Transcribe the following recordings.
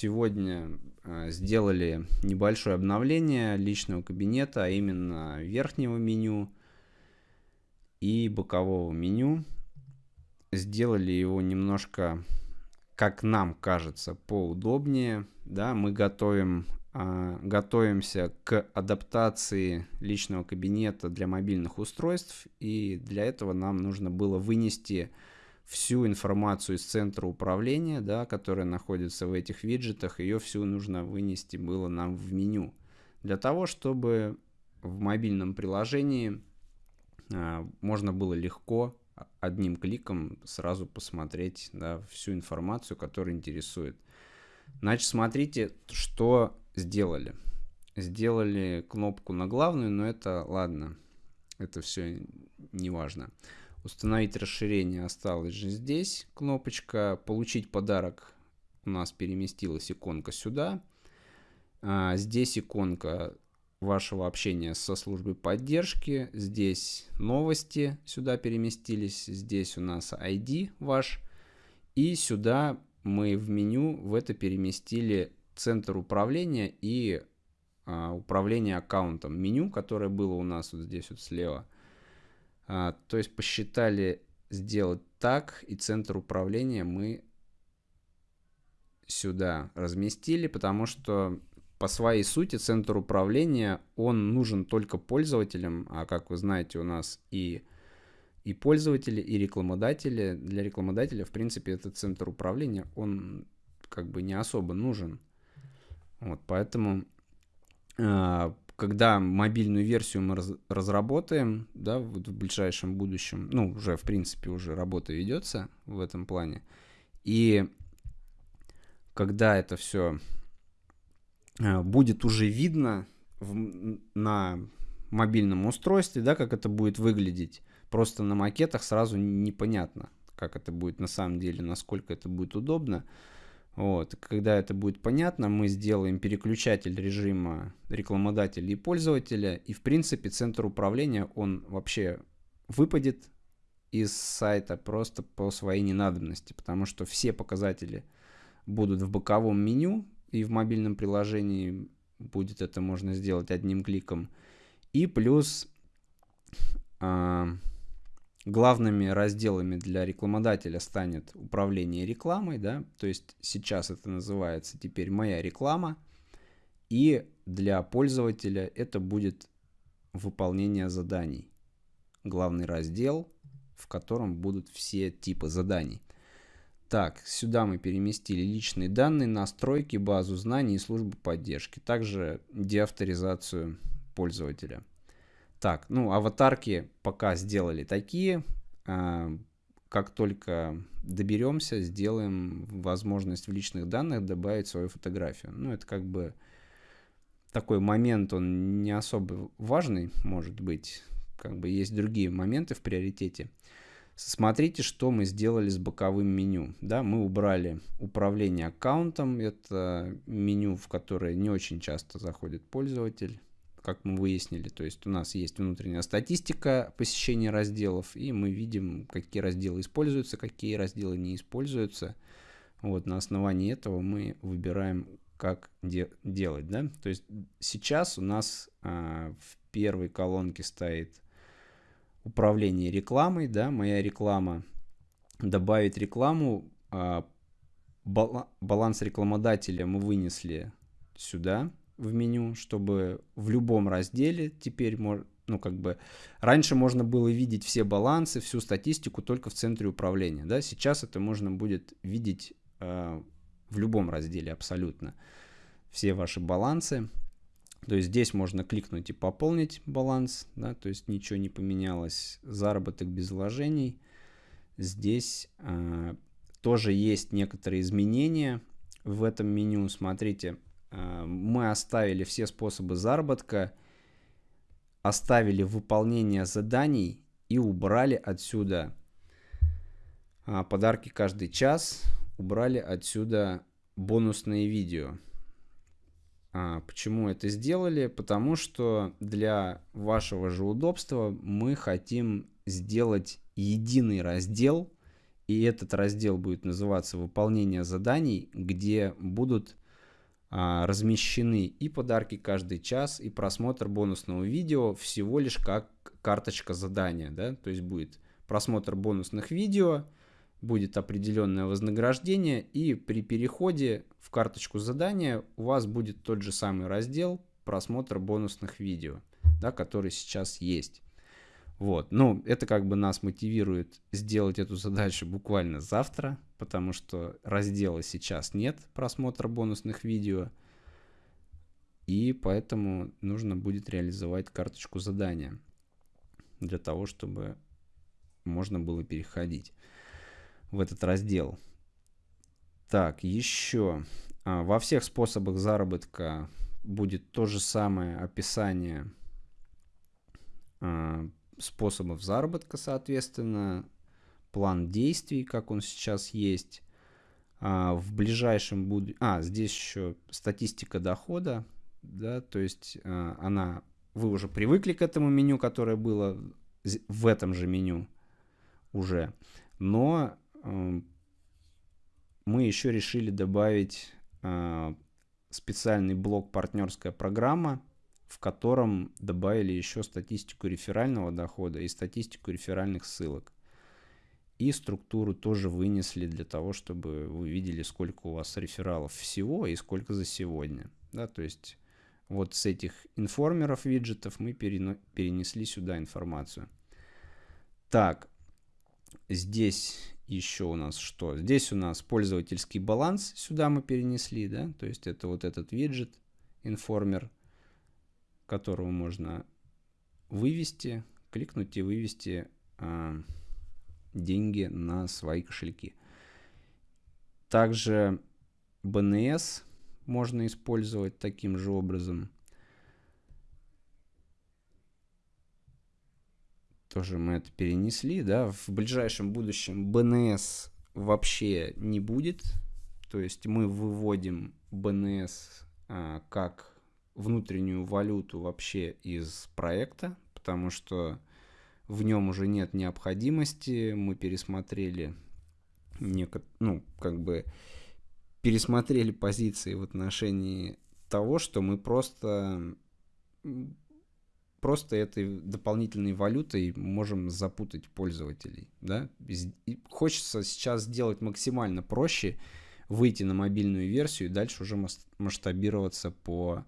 сегодня э, сделали небольшое обновление личного кабинета, а именно верхнего меню и бокового меню. Сделали его немножко, как нам кажется, поудобнее. Да, мы готовим, э, готовимся к адаптации личного кабинета для мобильных устройств, и для этого нам нужно было вынести всю информацию из центра управления, да, которая находится в этих виджетах, ее всю нужно вынести было нам в меню. Для того, чтобы в мобильном приложении а, можно было легко одним кликом сразу посмотреть да, всю информацию, которая интересует. Значит, смотрите, что сделали. Сделали кнопку на главную, но это ладно, это все не важно. Установить расширение осталось же здесь. Кнопочка «Получить подарок» у нас переместилась иконка сюда. А, здесь иконка вашего общения со службой поддержки. Здесь новости сюда переместились. Здесь у нас ID ваш. И сюда мы в меню в это переместили центр управления и а, управление аккаунтом. Меню, которое было у нас вот здесь вот слева – а, то есть посчитали сделать так, и центр управления мы сюда разместили, потому что по своей сути центр управления, он нужен только пользователям, а как вы знаете, у нас и, и пользователи, и рекламодатели. Для рекламодателя, в принципе, этот центр управления, он как бы не особо нужен. Вот, поэтому э, когда мобильную версию мы раз, разработаем, да, в, в ближайшем будущем, ну, уже, в принципе, уже работа ведется в этом плане, и когда это все э, будет уже видно в, на мобильном устройстве, да, как это будет выглядеть, просто на макетах сразу непонятно, как это будет на самом деле, насколько это будет удобно, вот. Когда это будет понятно, мы сделаем переключатель режима рекламодателя и пользователя, и в принципе центр управления, он вообще выпадет из сайта просто по своей ненадобности, потому что все показатели будут в боковом меню, и в мобильном приложении будет это можно сделать одним кликом. И плюс э, главными разделами для рекламодателя станет управление рекламой, да, то есть сейчас это называется теперь моя реклама, и для пользователя это будет выполнение заданий. Главный раздел, в котором будут все типы заданий. Так, сюда мы переместили личные данные, настройки, базу знаний и службу поддержки. Также деавторизацию пользователя. Так, ну, аватарки пока сделали такие. А, как только доберемся, сделаем возможность в личных данных добавить свою фотографию. Ну, это как бы такой момент, он не особо важный, может быть. Как бы есть другие моменты в приоритете. Смотрите, что мы сделали с боковым меню. Да, мы убрали управление аккаунтом. Это меню, в которое не очень часто заходит пользователь как мы выяснили. То есть у нас есть внутренняя статистика посещения разделов, и мы видим, какие разделы используются, какие разделы не используются. Вот на основании этого мы выбираем, как де делать. Да? То есть сейчас у нас а, в первой колонке стоит управление рекламой, да, моя реклама. Добавить рекламу, а, баланс рекламодателя мы вынесли сюда, в меню, чтобы в любом разделе теперь ну, как бы, раньше можно было видеть все балансы, всю статистику только в центре управления, да, сейчас это можно будет видеть э, в любом разделе абсолютно, все ваши балансы, то есть здесь можно кликнуть и пополнить баланс, да, то есть ничего не поменялось, заработок без вложений, здесь э, тоже есть некоторые изменения в этом меню, смотрите, мы оставили все способы заработка, оставили выполнение заданий и убрали отсюда а, подарки каждый час, убрали отсюда бонусные видео. А, почему это сделали? Потому что для вашего же удобства мы хотим сделать единый раздел, и этот раздел будет называться «Выполнение заданий», где будут размещены и подарки каждый час, и просмотр бонусного видео всего лишь как карточка задания, да, то есть будет просмотр бонусных видео, будет определенное вознаграждение, и при переходе в карточку задания у вас будет тот же самый раздел просмотр бонусных видео, да, который сейчас есть. Вот, ну, это как бы нас мотивирует сделать эту задачу буквально завтра, потому что раздела сейчас нет просмотра бонусных видео, и поэтому нужно будет реализовать карточку задания для того, чтобы можно было переходить в этот раздел. Так, еще а, во всех способах заработка будет то же самое описание а, способов заработка, соответственно, план действий, как он сейчас есть. А, в ближайшем будущем... А, здесь еще статистика дохода, да, то есть а, она... Вы уже привыкли к этому меню, которое было в этом же меню уже. Но э, мы еще решили добавить э, специальный блок партнерская программа, в котором добавили еще статистику реферального дохода и статистику реферальных ссылок. И структуру тоже вынесли для того, чтобы вы видели, сколько у вас рефералов всего и сколько за сегодня. Да, то есть вот с этих информеров виджетов мы перенесли сюда информацию. Так, здесь еще у нас что? Здесь у нас пользовательский баланс, сюда мы перенесли, да, то есть это вот этот виджет, информер, которого можно вывести, кликнуть и вывести э, деньги на свои кошельки. Также BNS можно использовать таким же образом. Тоже мы это перенесли, да. В ближайшем будущем BNS вообще не будет. То есть мы выводим BNS а, как внутреннюю валюту вообще из проекта, потому что в нем уже нет необходимости. Мы пересмотрели, неко... ну, как бы пересмотрели позиции в отношении того, что мы просто просто этой дополнительной валютой можем запутать пользователей. Да? И хочется сейчас сделать максимально проще, выйти на мобильную версию и дальше уже масштабироваться по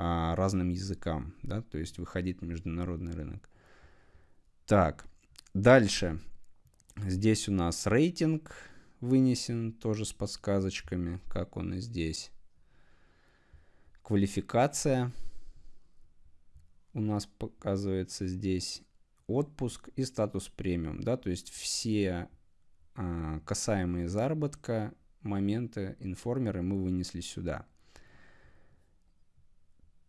а, разным языкам, да, то есть выходить на международный рынок. Так, дальше. Здесь у нас рейтинг вынесен, тоже с подсказочками, как он и здесь. Квалификация у нас показывается здесь. Отпуск и статус премиум, да, то есть все а, касаемые заработка моменты, информеры мы вынесли сюда.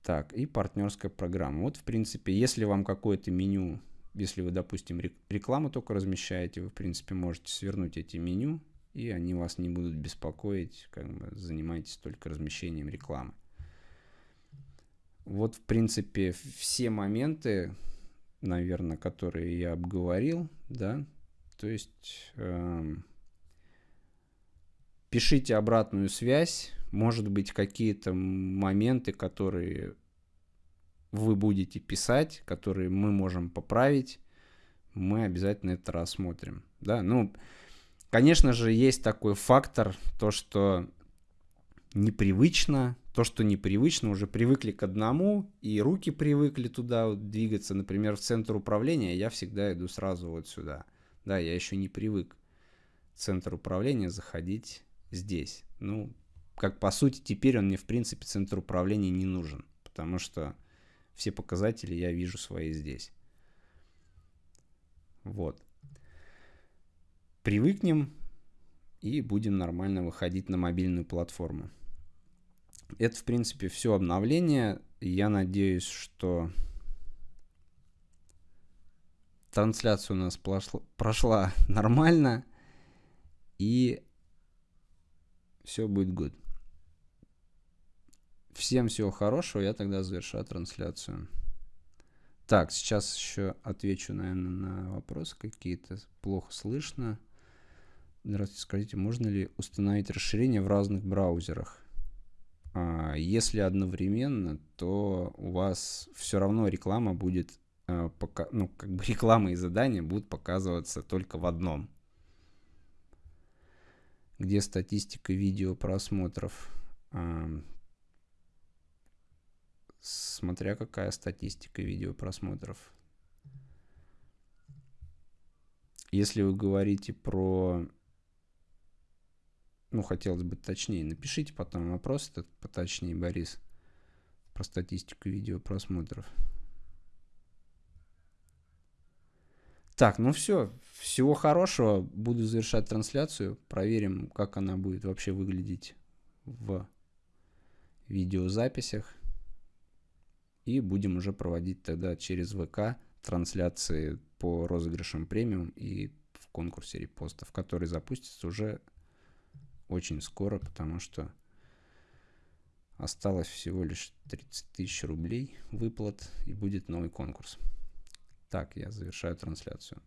Так, и партнерская программа. Вот, в принципе, если вам какое-то меню, если вы, допустим, рекламу только размещаете, вы, в принципе, можете свернуть эти меню, и они вас не будут беспокоить, как бы занимайтесь только размещением рекламы. Вот, в принципе, все моменты, наверное, которые я обговорил, да, то есть э, пишите обратную связь, может быть, какие-то моменты, которые вы будете писать, которые мы можем поправить, мы обязательно это рассмотрим. Да, ну, конечно же, есть такой фактор, то, что непривычно, то, что непривычно, уже привыкли к одному, и руки привыкли туда вот двигаться, например, в центр управления, я всегда иду сразу вот сюда. Да, я еще не привык в центр управления заходить здесь. Ну, как по сути теперь он мне в принципе центр управления не нужен, потому что все показатели я вижу свои здесь. Вот. Привыкнем и будем нормально выходить на мобильную платформу. Это, в принципе, все обновление. Я надеюсь, что трансляция у нас прошла, прошла нормально. И все будет good. Всем всего хорошего, я тогда завершаю трансляцию. Так, сейчас еще отвечу, наверное, на вопросы какие-то. Плохо слышно. Здравствуйте, скажите, можно ли установить расширение в разных браузерах? А, если одновременно, то у вас все равно реклама будет, а, ну, как бы реклама и задания будут показываться только в одном. Где статистика видео просмотров? Смотря какая статистика видео просмотров. Если вы говорите про ну, хотелось бы точнее. Напишите потом вопрос этот поточнее, Борис, про статистику видео просмотров. Так, ну все. Всего хорошего. Буду завершать трансляцию. Проверим, как она будет вообще выглядеть в видеозаписях. И будем уже проводить тогда через ВК трансляции по розыгрышам премиум и в конкурсе репостов, который запустится уже очень скоро, потому что осталось всего лишь 30 тысяч рублей выплат и будет новый конкурс. Так, я завершаю трансляцию.